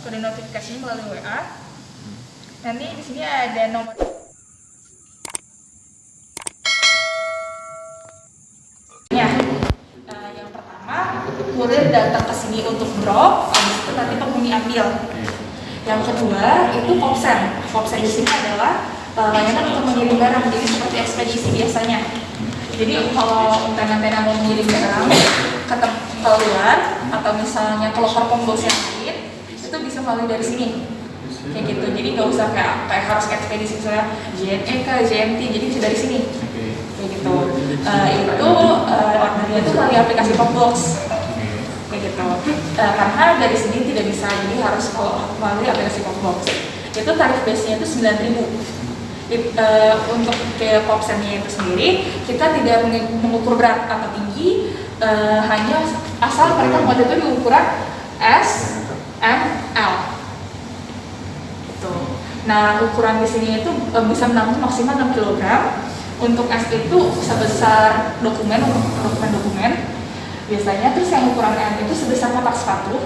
kode notifikasinya melalui WA. Nanti di sini ada nomor Ya, eh, yang pertama kurir datang ke sini untuk drop, habis itu nanti penghuni ambil. Yang kedua itu popsen. Popsen di sini adalah eh, layanan untuk mengirim barang, jadi seperti ekspedisi biasanya. Jadi kalau tena-tena mau mengirim barang ke tem- ke luar atau misalnya ke loker pembos bisa melalui dari sini. Kayak gitu. Jadi nggak usah kayak kayak harus ekspedisi misalnya JNE ke JNT, jadi bisa dari sini. Kayak gitu. Eh, itu uh, ordernya itu melalui aplikasi Popbox. Kayak gitu. Eh, karena dari sini tidak bisa jadi harus kalau melalui aplikasi Popbox. Itu tarif base nya itu 9000 It- eh, untuk ke popsennya itu sendiri kita tidak mengukur berat atau tinggi eh, hanya asal mereka model itu di ukuran S, M. Nah ukuran di sini itu eh, bisa menampung maksimal 6 kg untuk S itu sebesar dokumen untuk dokumen-dokumen. Biasanya terus yang ukuran M itu sebesar kotak sepatu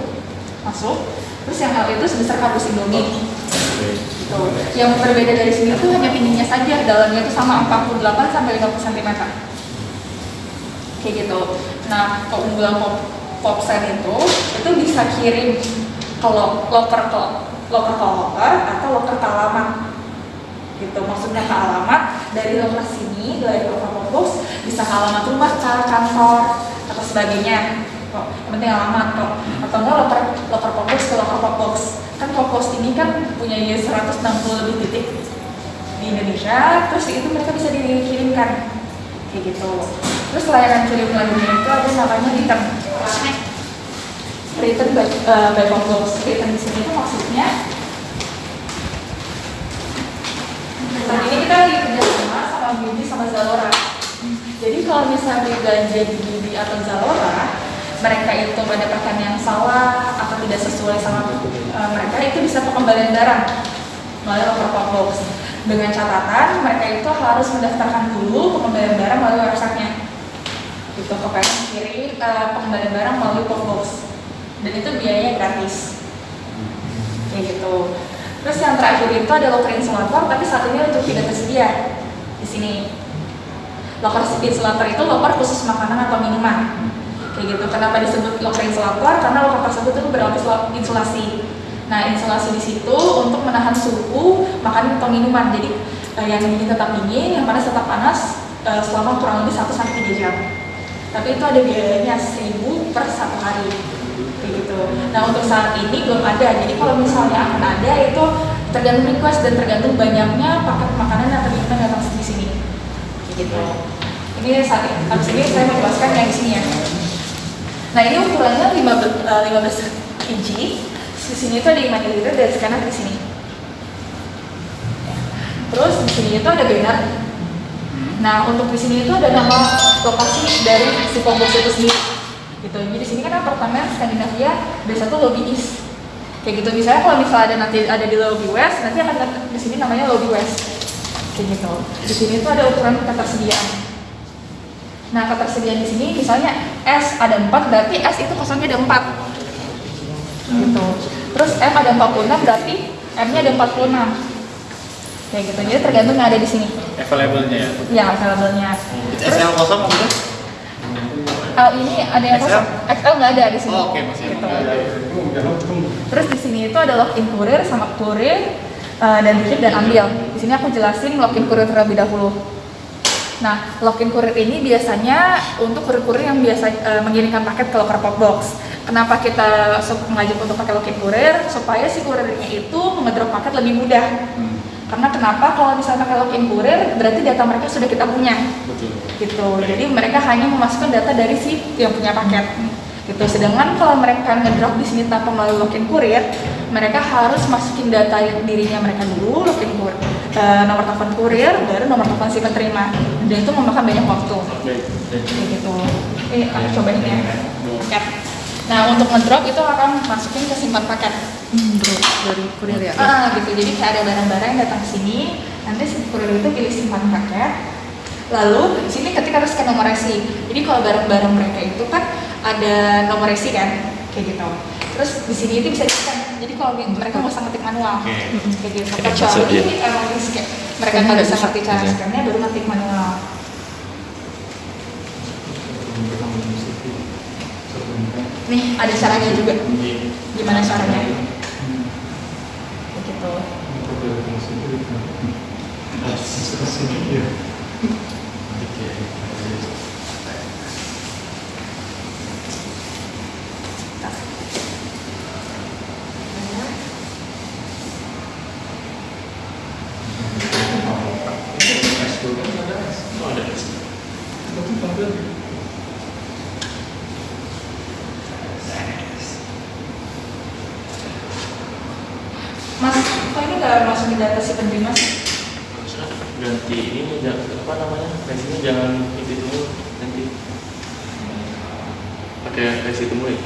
masuk. Terus yang L itu sebesar kardus indomie. Gitu. yang berbeda dari sini itu hanya tingginya saja. Dalamnya itu sama 48 sampai 50 cm kayak gitu. Nah keunggulan pop popsen itu itu bisa kirim kalau loker ke loker ke loker atau loker ke alamat. Gitu maksudnya ke alamat dari loker sini dari loker box bisa ke alamat rumah ke kantor atau sebagainya. Kok yang penting alamat kok. Atau enggak loker loker box ke loker box. Kan Popos ini kan punya 160 lebih titik di Indonesia terus itu mereka bisa dikirimkan kayak gitu. Terus layanan kirim lainnya itu ada namanya return return by, uh, by Popos return di sini itu maksudnya Saat ini kita lagi kerjasama sama Beauty sama Zalora. Jadi kalau misalnya belanja di Beauty atau Zalora, mereka itu mendapatkan yang salah atau tidak sesuai sama uh, mereka itu bisa pengembalian barang melalui locker pop box. Dengan catatan mereka itu harus mendaftarkan dulu pengembalian barang melalui websitenya. Gitu, pokoknya kirim uh, pengembalian barang melalui pop box. Dan itu biayanya gratis. Kayak gitu. Terus yang terakhir itu ada locker insulator, tapi saat ini untuk tidak tersedia di sini. Locker insulator itu locker khusus makanan atau minuman. Kayak gitu. Kenapa disebut locker insulator? Karena locker tersebut itu berinsulasi. Nah, insulasi di situ untuk menahan suhu makanan atau minuman. Jadi eh, yang dingin tetap dingin, yang panas tetap panas eh, selama kurang lebih 1 sampai 3 jam. Tapi itu ada biayanya 1000 per satu hari gitu. Nah untuk saat ini belum ada. Jadi kalau misalnya akan ada itu tergantung request dan tergantung banyaknya paket makanan atau minuman yang datang di sini. Gitu. Ini saat ini, habis ini saya mau jelaskan yang di sini ya. Nah ini ukurannya 15, eh, 15 inci. Di sini itu ada 5 ml dari scanner di sini. Terus di sini itu ada banner. Nah untuk di sini itu ada nama lokasi dari si Pombox itu sendiri gitu. Jadi di sini kan apartemen Skandinavia biasa tuh lobby east. Kayak gitu. Misalnya kalau misalnya ada nanti ada di lobby west, nanti akan di sini namanya lobby west. Kayak gitu. Di sini tuh ada ukuran ketersediaan. Nah, ketersediaan di sini misalnya S ada 4 berarti S itu kosongnya ada 4. Gitu. Terus M ada 46 berarti M-nya ada 46. Kayak gitu. Jadi tergantung yang ada di sini. Available-nya ya? Ya, available-nya. Terus SL kosong maksudnya? L ini ada yang XL? kosong. XL nggak ada di sini. Oh, oke, masih Gitu. ada. Terus di sini itu ada login kurir sama kurir uh, dan titip dan ambil. Di sini aku jelasin login kurir terlebih dahulu. Nah, login kurir ini biasanya untuk kurir-kurir yang biasa uh, mengirimkan paket ke locker pop box. Kenapa kita mengajak untuk pakai login kurir? Supaya si kurirnya itu mengedrop paket lebih mudah. Hmm, Karena kenapa kalau misalnya pakai login kurir berarti data mereka sudah kita punya betul. gitu. Jadi mereka hanya memasukkan data dari si yang punya paket. Gitu. Sedangkan kalau mereka ngedrop di sini tanpa melalui login kurir, mereka harus masukin data dirinya mereka dulu, login kurir, eh, nomor telepon kurir, baru nomor telepon si penerima. Dan itu memakan banyak waktu. Kayak gitu. Eh, aku cobain ya. Nah, untuk ngedrop itu akan masukin ke simpan paket. Hmm, bro, dari kurir ya. Ah, gitu. Jadi kayak ada barang-barang yang datang ke sini, nanti si kurir itu pilih simpan paket. Lalu di sini ketika harus scan nomor resi. Jadi kalau barang-barang mereka itu kan ada nomor resi kan, kayak gitu. terus di sini itu bisa di scan jadi kalau mereka nggak usah ngetik manual Oke. kayak gitu Oke, kecuali emang di scan mereka Scan nggak bisa ngerti cara scannya baru ngetik manual nih ada caranya juga. Gimana caranya? Begitu. Oh, ada. mas nggak masukin data si penerima sih ganti ini jangan apa namanya resinya jangan itu dulu nanti pakai resi temu ya?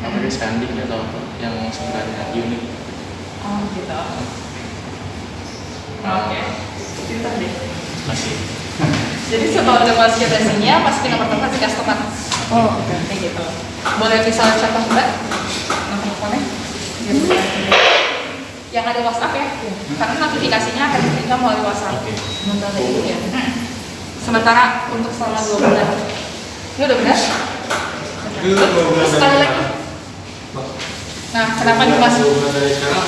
Nggak pakai scanning atau apa yang sebenarnya unik oh gitu. Oke. Pintar deh masih. Jadi setelah udah masukin resinya masukin nomor telepon si customer Oh, oke. kayak gitu. Boleh misalnya contoh mbak? Nomor teleponnya? Gitu yang ada WhatsApp ya? Karena notifikasinya akan diterima melalui WhatsApp. Sementara itu ya. Hmm. sementara untuk selama dua bulan. Ini udah benar? Terus sekali dari lagi. nah kenapa nih mas? Dua bulan dari sekarang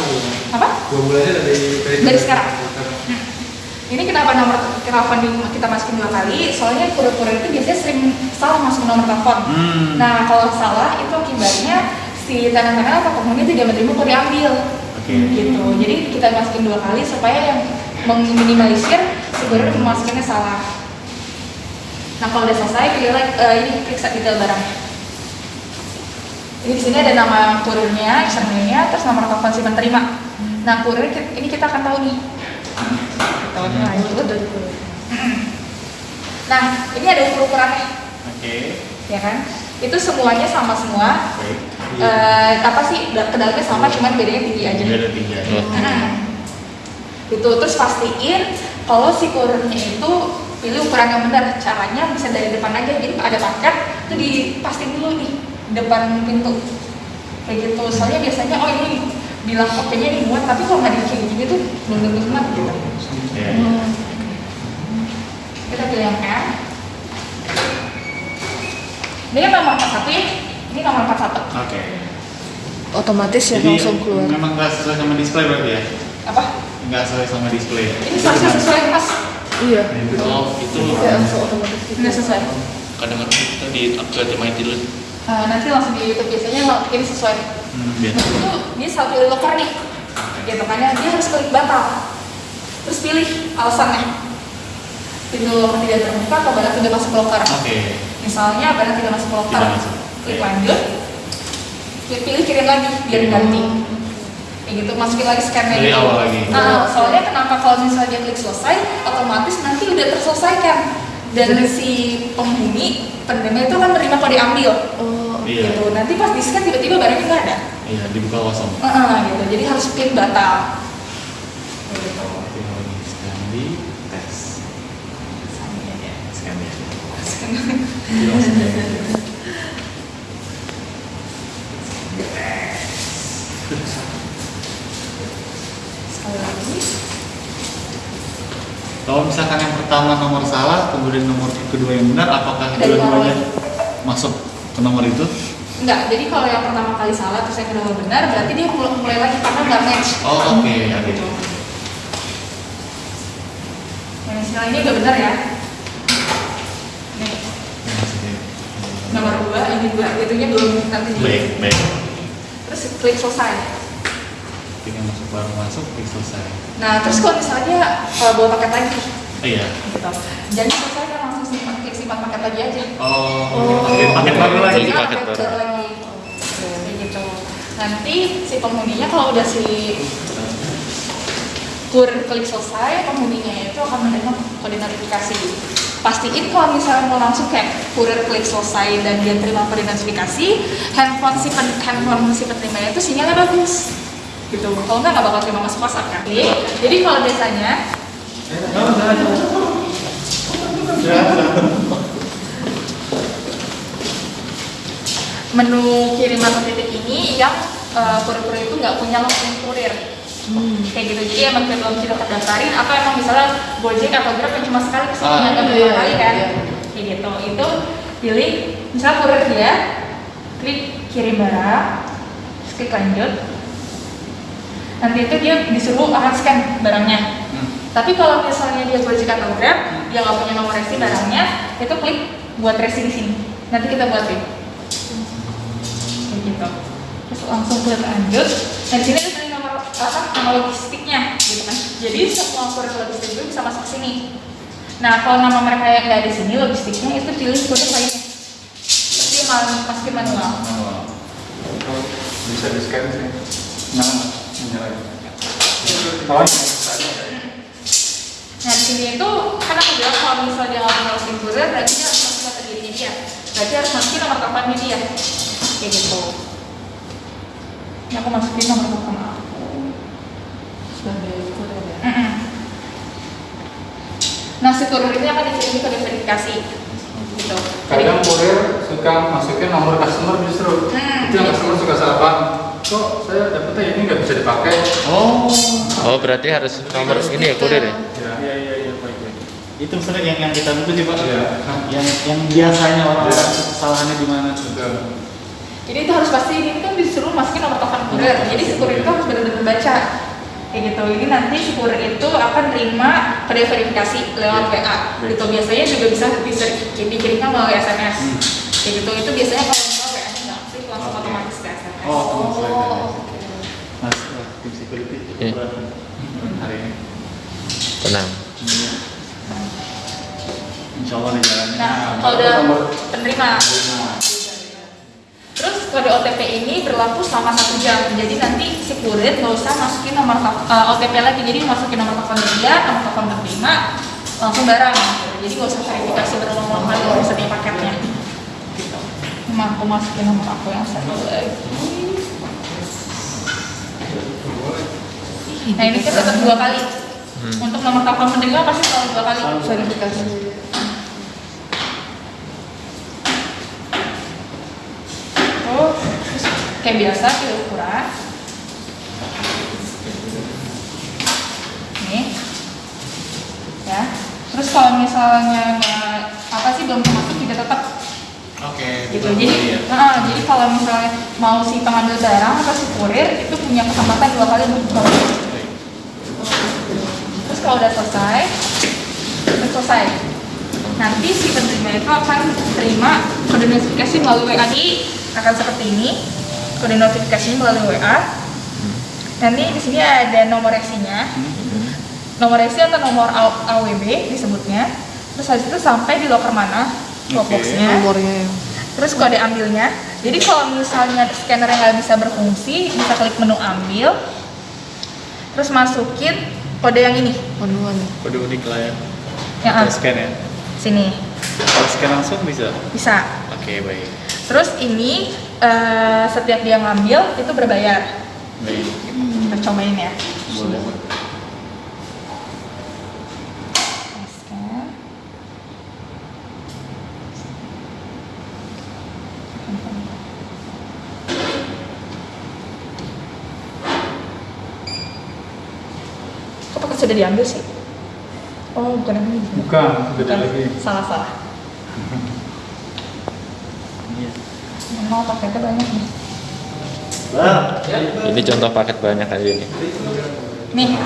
apa Dua bulannya dari Dari sekarang. ini kenapa nomor telepon di- kita masukin dua kali? Soalnya kurir-kurir itu biasanya sering salah masukin nomor telepon. Hmm. nah kalau salah itu akibatnya si tenant-tenant atau penghuni tidak menerima kok diambil Oke. gitu jadi kita masukin dua kali supaya yang meminimalisir si kurir memasukinnya salah nah kalau udah selesai pilih like, eh, ini set detail barangnya ini di sini ada nama kurirnya, username-nya, terus nomor telepon si penerima. Nah kurir ini kita akan tahu nih. Nah, itu. Nah ini ada ukur-ukurannya, oke ya kan? Itu semuanya sama semua. Eh, apa sih da- ke dalamnya sama, cuman bedanya tinggi aja. Ada tiga Oh. Hmm. Itu terus pastiin kalau si kurirnya itu pilih ukuran yang benar. Caranya bisa dari depan aja. Jadi ada paket itu dipastiin dulu nih depan pintu. Kayak gitu. Soalnya biasanya oh ini bilang oke-nya dimuat, tapi kalau nggak kayak gini tuh belum tentu muat gitu. ya Kita pilih yang M. Ini kan nomor 41 ya. Ini nomor 41. oke Otomatis ya Jadi langsung keluar. memang nggak sesuai sama display berarti ya? Apa? Nggak sesuai sama display. Ini seharusnya sesuai mas. Iya. oh itu langsung otomatis gitu. Nggak sesuai. kadang-kadang kita di upgrade di my dulu Eh, nanti langsung di YouTube biasanya ini sesuai. Hmm, biasa. Itu dia pilih locker nih. Gitu kan ya, dia harus klik batal. Terus pilih alasannya. Pintu locker tidak terbuka atau barang tidak masuk locker. Oke. Misalnya barang tidak masuk locker. Tidak masuk. Klik lanjut. Klik pilih kirim lagi biar ganti. Kayak gitu masukin lagi scannya Dari awal lagi. Nah, soalnya kenapa kalau misalnya dia klik selesai, otomatis nanti udah terselesaikan dan si penghuni penerima itu kan menerima kode ambil Oh, Iya. gitu. Nanti pas di scan tiba-tiba barangnya nggak ada. Iya, dibuka kosong. Heeh, gitu. Jadi harus klik batal. Gitu. Scan di tes. Scan di Sekali lagi. Kalau misalkan yang pertama nomor salah, kemudian nomor kedua yang benar, apakah dua-duanya masuk ke nomor itu? Enggak, jadi kalau yang pertama kali salah terus yang kedua benar, berarti dia mulai, mulai lagi karena nggak match. Oh, oke, ya Gitu. gitu. Yang istilah ini udah benar ya. Nih, nomor dua, ini dua, itunya belum nanti baik baik Terus klik selesai. Tinggal masuk baru masuk, klik selesai. Nah, terus kalau misalnya kalau bawa paket lagi, Oh iya. gitu. Jangan selesai kan langsung simpan simpan paket lagi aja. Oh, Oh. paket, paket baru lagi. Jadi Jadi paket baru. lagi. Kayak gitu. Nanti si penghuninya kalau udah si kurir klik selesai, penghuninya itu akan menerima kode notifikasi. Pastiin kalau misalnya mau langsung kayak kurir klik selesai dan dia terima kode notifikasi, handphone si pen, handphone si penerimanya itu sinyalnya bagus. Gitu. Kalau nggak nggak bakal terima masuk WhatsApp kan. Jadi, jadi kalau biasanya menu kiriman titik ini yang eh, kurir-kurir itu nggak punya login kurir. Kayak gitu. Jadi emang belum kita terdaftarin atau emang misalnya Gojek atau Grab yang cuma sekali ke sini Ah, nggak iya, beberapa kali kan? iya. kayak gitu. Itu pilih misalnya kurir dia klik kirim barang klik lanjut nanti itu dia disuruh akan scan barangnya. Hmm. tapi kalau misalnya dia Gojek atau Grab dia nggak punya nomor resi barangnya itu klik buat resi di sini. Nanti kita buatin kayak gitu. Terus langsung klik lanjut. Dan di sini ada nomor apa nama logistiknya gitu kan. Jadi semua kurir logistik itu bisa masuk ke sini. Nah kalau nama mereka yang nggak ada di sini logistiknya itu pilih kurir lainnya tapi malah manual Manual. Bisa di scan sih. Nah, menyalain. Oh, Nah di sini itu kan aku bilang kalau misalnya dia nggak punya login berarti dia harus masukin data dirinya dia. Berarti harus masukin nomor teleponnya dia kayak gitu. Ini aku masukin nomor telepon aku. Sebagai kurir ya. Nah si kurir ini akan dikirim kode verifikasi. Gitu. Kadang kurir suka masukin nomor customer justru. Hmm. itu yang customer suka salah paham kok saya dapetnya ini nggak bisa dipakai Oh. Oh berarti harus nomor ini ya kurir ya? ya Iya iya iya baik baik. Itu sebenarnya yang yang kita tunggu sih pak. Iya. Yang yang biasanya orang Iya. kesalahannya di mana? Betul. jadi itu harus pasti ini kan disuruh masukin nomor telepon kurir jadi si kurir itu harus benar-benar baca kayak gitu ini nanti si kurir itu akan terima kode verifikasi lewat WA gitu biasanya juga bisa bisa dikirimkan melalui SMS kayak gitu itu biasanya kalau misalnya WA nggak aktif langsung SMS Oh, teman saya. Oh, Mas, tim security Iya. berat hari ini. Tenang. Insya Allah di jalannya. nah kalau udah penerima Terus kode OTP ini berlaku selama satu jam. Jadi nanti si kurir nggak usah masukin nomor tel- eh, OTP lagi. Jadi masukin nomor telepon dia, nomor telepon penerima, langsung barang. Jadi nggak usah verifikasi berulang-ulang kali misalnya paketnya. Cuma aku masukin nomor aku yang satu lagi. Nah ini kan tetap dua kali. Untuk nomor telepon penerima pasti selalu dua kali. verifikasi. Oh, terus kayak biasa kita ukuran. Nih, ya. Terus kalau misalnya nggak apa sih belum termasuk juga tetap Oke. gitu. betul. Jadi, Iya. nah, jadi kalau misalnya mau si pengambil barang atau si kurir itu punya kesempatan dua kali untuk buka. Terus kalau udah selesai, udah selesai. Nanti si penerima itu akan terima kode notifikasi melalui WA di akan seperti ini. Kode notifikasi melalui WA. Nanti di sini ada nomor resinya. Nomor resi atau nomor AWB disebutnya. Terus habis itu sampai di locker mana. Boxnya. Nomornya Terus kode ambilnya. Jadi kalau misalnya scanner yang nggak bisa berfungsi, bisa klik menu ambil. Terus masukin kode yang ini. manual. Kode unik lah ya. Yang A. Kita scan ya. Sini. Kalau scan langsung bisa. Bisa. Oke baik. Terus ini eh, setiap dia ngambil itu berbayar. Baik. Kita cobain ya. Boleh. Sudah diambil sih? Oh, bukan yang ini. bukan beda lagi Salah salah. Iya. Mau paketnya banyak nih. Ini contoh paket banyak aja ini. Nih,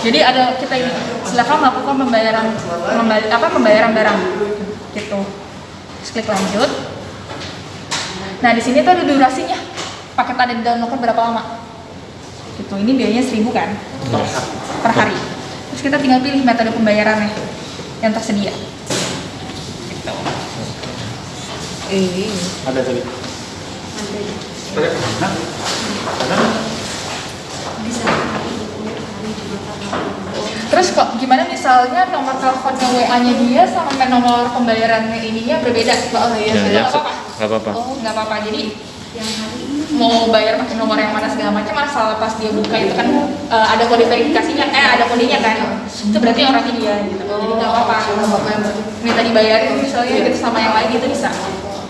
jadi ada kita ini silakan melakukan pembayaran membayar, apa pembayaran barang gitu. Terus klik lanjut. Nah di sini tuh ada durasinya. Paket ada di download berapa lama? Gitu. Ini biayanya 1000 kan per hari. Terus kita tinggal pilih metode pembayarannya yang tersedia. Gitu. Eh, Ada tadi. Ada. Ada. Terus kok gimana misalnya nomor teleponnya WA-nya dia sama nomor pembayarannya ininya berbeda? Oh iya, Ya, nggak ya, apa-apa. nggak apa-apa. Oh, nggak apa-apa. Jadi mau bayar pakai nomor yang mana segala macam asal pas dia buka itu kan eh, ada kode verifikasinya, eh ada kodenya kan. Itu berarti orangnya dia gitu. Jadi nggak apa-apa. Minta dibayarin misalnya gitu sama yang lain itu bisa.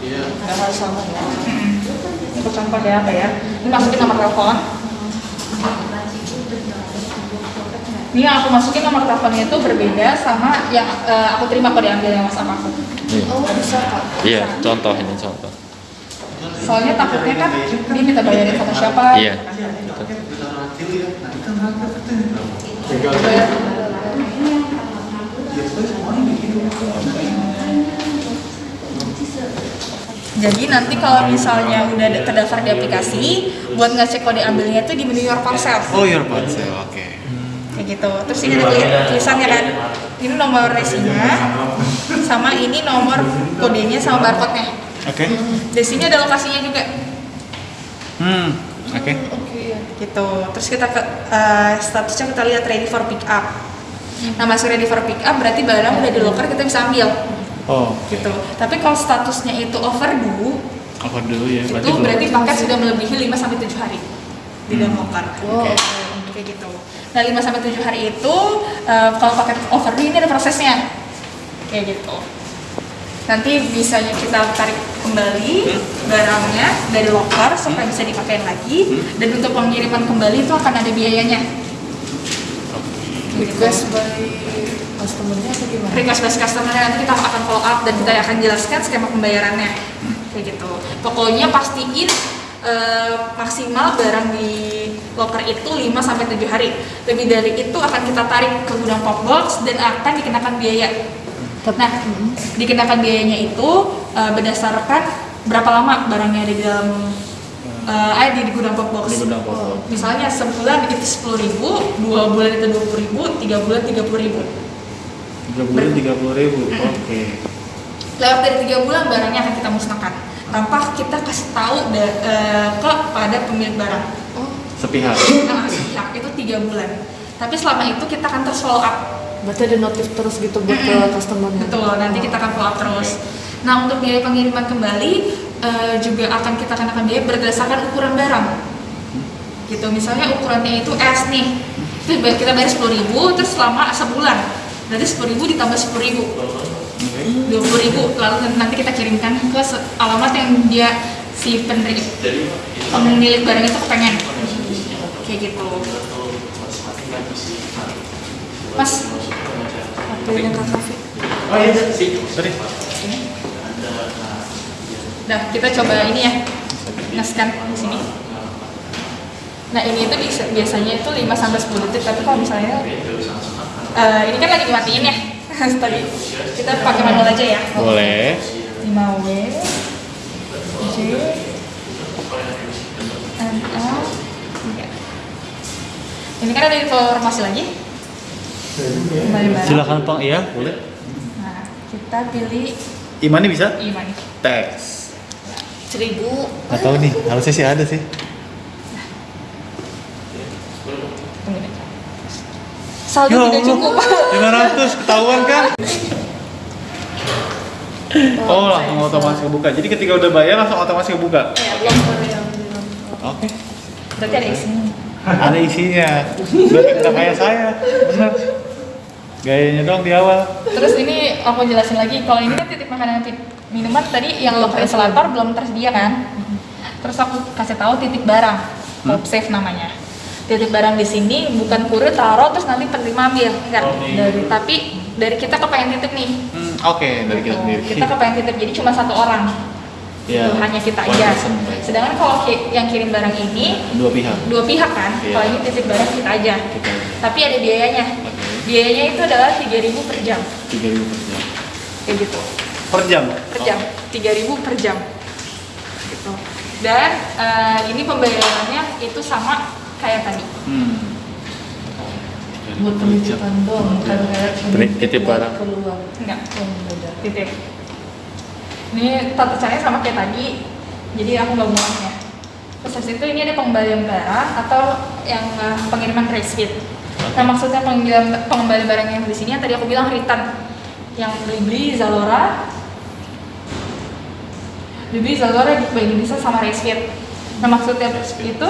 Iya. nggak harus sama ya. Contoh ya apa ya ini masukin nomor telepon ini yang aku masukin nomor teleponnya itu berbeda sama yang eh, aku terima kalau diambil yang WhatsApp aku Iya. Oh bisa kak. Iya, contoh ini contoh. Soalnya takutnya kan dia minta bayarin sama siapa Iya. Jadi nanti kalau misalnya udah terdaftar di aplikasi, buat ngecek kode ambilnya itu di menu Your Parcel. Oh, your parcel. Oke. Kayak gitu. Terus ini ada tuli- tulisannya kan. Ini nomor resinya, sama ini nomor kodenya sama barcode-nya. Oke. Di sini ada lokasinya juga. Hmm. Oke. Oke ya. gitu terus kita ke eh, statusnya kita lihat ready for pick up nah masuk ready for pick up berarti barang udah di locker kita bisa ambil Oh, gitu tapi kalau statusnya itu overdue dulu ya? itu berarti paket sudah melebihi 5 sampai 7 hari di dalam locker Oh, Oke. oke. kayak gitu nah 5 sampai 7 hari itu eh, kalau paket overdue ini ada prosesnya kayak gitu nanti bisanya kita tarik kembali barangnya dari locker supaya bisa dipakai lagi. Dan untuk pengiriman kembali itu akan ada biayanya. Request by customernya atau gimana? request base customer nanti kita akan follow up dan kita akan jelaskan skema pembayarannya. Kayak gitu. Pokoknya pastiin eh, maksimal barang di locker itu 5 sampai 7 hari. Lebih dari itu akan kita tarik ke gudang pop box dan akan dikenakan biaya nah dikenakan biayanya itu eh, berdasarkan berapa lama barangnya ada di dalam eh, ada di gudang pop box Di gudang pop box. misalnya sebulan itu 10.000 ribu dua bulan itu 20.000 ribu tiga bulan 30.000 ribu Tiga bulan tiga puluh ribu. Oke. lewat dari tiga bulan barangnya akan kita musnahkan tanpa kita kasih tahu da- eh, ke pada pemilik barang Oh, Sepihak. nah sepihak itu tiga bulan tapi selama itu kita akan terus follow up berarti ada notif terus gitu buat ke customernya. betul nanti kita akan follow up terus. Nah untuk biaya pengiriman kembali eh, juga akan kita kenakan biaya berdasarkan ukuran barang. Gitu misalnya ukurannya itu S nih. Itu kita bayar sepuluh ribu terus selama sebulan. Berarti sepuluh ribu ditambah sepuluh ribu. dua puluh ribu lalu nanti kita kirimkan ke alamat yang dia si penerima pemilik barang itu kepengen. Kayak gitu. Mas waktunya kak Kavi Oh iya. Sorry. nah kita coba ini ya ngeskan di sini nah ini itu biasanya itu 5 sampai 10 detik tapi kalau misalnya eh, ini kan lagi dimatiin ya tadi kita pakai manual aja ya Boleh. 5W J N A. Ini kan ada informasi lagi Silakan Pak. Iya, boleh. Nah, kita pilih Imani bisa? Iman Teks. Seribu. Gak tahu nih, harusnya sih ada sih. Saldo Ya tidak cukup 500 ketahuan kan? Oh, langsung otomatis kebuka. Jadi ketika udah bayar langsung otomatis kebuka. Ya, belum bilang. Oke. Berarti ada isinya Ada isinya. Berarti kayak saya. Bener. Gayanya dong di awal. Terus ini aku jelasin lagi Kalau ini kan titik makanan titik minuman Tadi yang locker installator belum tersedia kan? Terus aku kasih tahu titik barang. Pop safe namanya. Titik barang di sini bukan kurir taruh terus nanti penerima ambil enggak dari tapi dari kita kepengen titip nih. Hmm, Oke, dari kita sendiri. kita kepengen titip jadi cuma satu orang. Ya. Gitu, hanya kita aja. sedangkan kalau ki- yang kirim barang ini Dua pihak. dua pihak kan? Iya. kalau ini titip barang kita aja. Kita tapi ada biayanya. Oke. Biayanya itu adalah 3000 per jam. Tiga ribu per jam. kayak gitu. Per jam. per jam. 3000 per jam. Gitu. Dan eh, ini pembayarannya itu sama kayak tadi. Hmm. Buat penitipan doang, bukan kayak Penitip barang. keluar. enggak. Oh, titip. Ini tata caranya sama kayak tadi. Jadi aku nggak muatnya terus habis itu ini ada pengembalian barang atau yang eh, pengiriman receipt nah maksudnya pengembalian pengembalian barang yang di sini yang tadi aku bilang return. Yang beli beli Zalora. Beli beli Zalora di Indonesia sama receipt nah maksudnya itu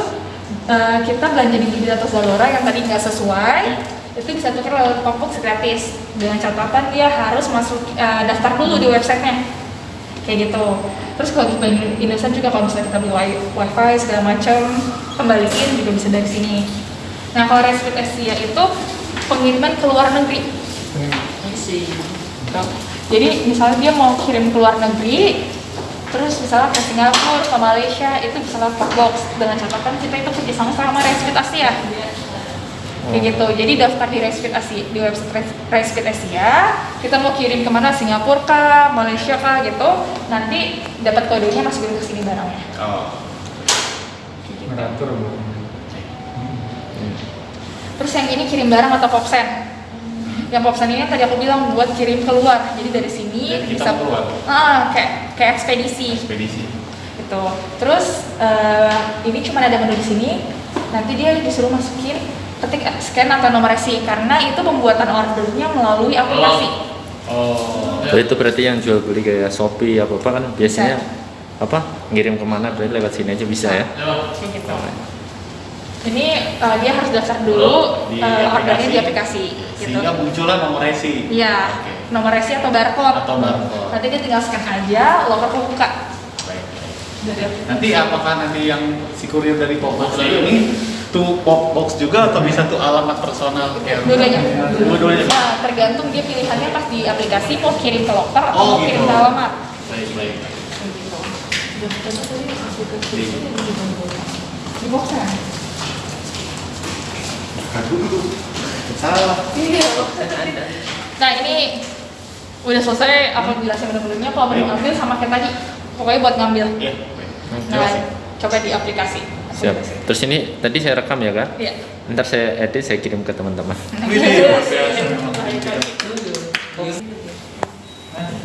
eh, kita belanja di Blibli atau Zalora yang tadi nggak sesuai itu bisa tukar lewat Popbox gratis dengan catatan dia harus masuk eh, daftar dulu di websitenya. Kayak gitu. Terus kalau di Indonesia juga kalau misalnya kita beli wi- wifi segala macam kembaliin juga bisa dari sini nah kalau Respit Asia itu pengiriman ke luar negeri. Isi. jadi misalnya dia mau kirim ke luar negeri terus misalnya ke Singapura, ke Malaysia itu bisa lewat box. Dengan catatan kita itu kerjasama sama Respit Asia. Kayak gitu. Jadi daftar di Respit Asia di website Res- Respit Asia. Kita mau kirim ke mana Singapura kah? Malaysia kah? Gitu. Nanti dapat kodenya masukin ke sini barangnya. Oh. Gitu. Meratur Bu. Terus yang ini kirim barang atau popsen? Yang popsen ini tadi aku bilang buat kirim keluar. Jadi dari sini kita bisa keluar. ah kayak kayak ekspedisi. Ekspedisi. Gitu. Terus eh, ini cuma ada menu di sini. Nanti dia disuruh masukin ketik scan atau nomor resi. Karena itu pembuatan ordernya melalui aplikasi. Oh. Oh, itu berarti yang jual beli kayak Shopee apa apa kan? Biasanya apa? Ngirim ke mana? Berarti lewat sini aja bisa ya? Kayak gitu ini eh, dia harus daftar dulu Di eh, ordernya di aplikasi. gitu. Sehingga muncullah nomor resi. Iya Oke. nomor resi atau barcode. Atau barcode. Nanti dia tinggal scan aja loker kebuka. Baik. dari. Nanti apakah nanti yang si kurir dari Popbox ini tuh Popbox juga atau bisa tuh alamat personal dua-duanya. Dua-duanya. nah tergantung dia pilihannya pas di aplikasi mau kirim ke loker atau Oh, mau kirim gitu. ke alamat. Baik baik. Gitu. Di- di Aduh, salah. Iya. Nah ini udah selesai aku jelasin menu-menunya. Kalau mau ngambil sama kayak tadi, pokoknya buat ngambil. iya Nah coba di aplikasi. siap terus ini tadi saya rekam ya kan Iya. ntar saya edit saya kirim ke teman-teman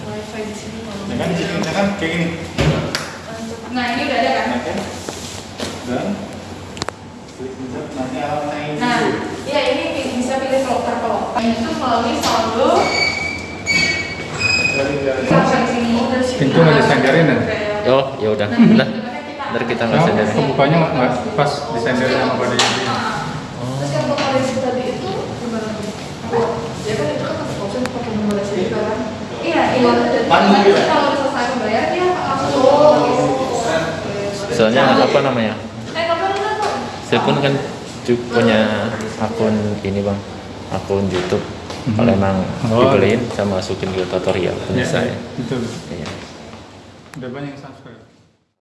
Wifi di sini kalau Ya kan, ya kan kayak gini. Nah ini udah ada kan? Dan klik pencet, nanti alamatnya ini. Nah, ya ini bi- bisa pilih loker ke loker. Itu melalui saldo. Pintu nggak disenderin, ya? oh ya udah Nah, nah ntar kita nggak Nah, sadar kebukanya nggak pas disenderin sama pada ini. Terus yang nomor resi tadi itu gimana tuh? Ya kan itu kan pakai nomor kan? Iya, iya. Nanti gitu ya? kalau udah selesai membayar dia langsung. soalnya apa namanya Eh, nomor dulu kok. Saya pun kan punya akun ini bang akun YouTube kalau Mhm. emang Oh. dibeliin saya masukin ke tutorial punya Ya, saya Betul. Iya. Udah banyak yang subscribe.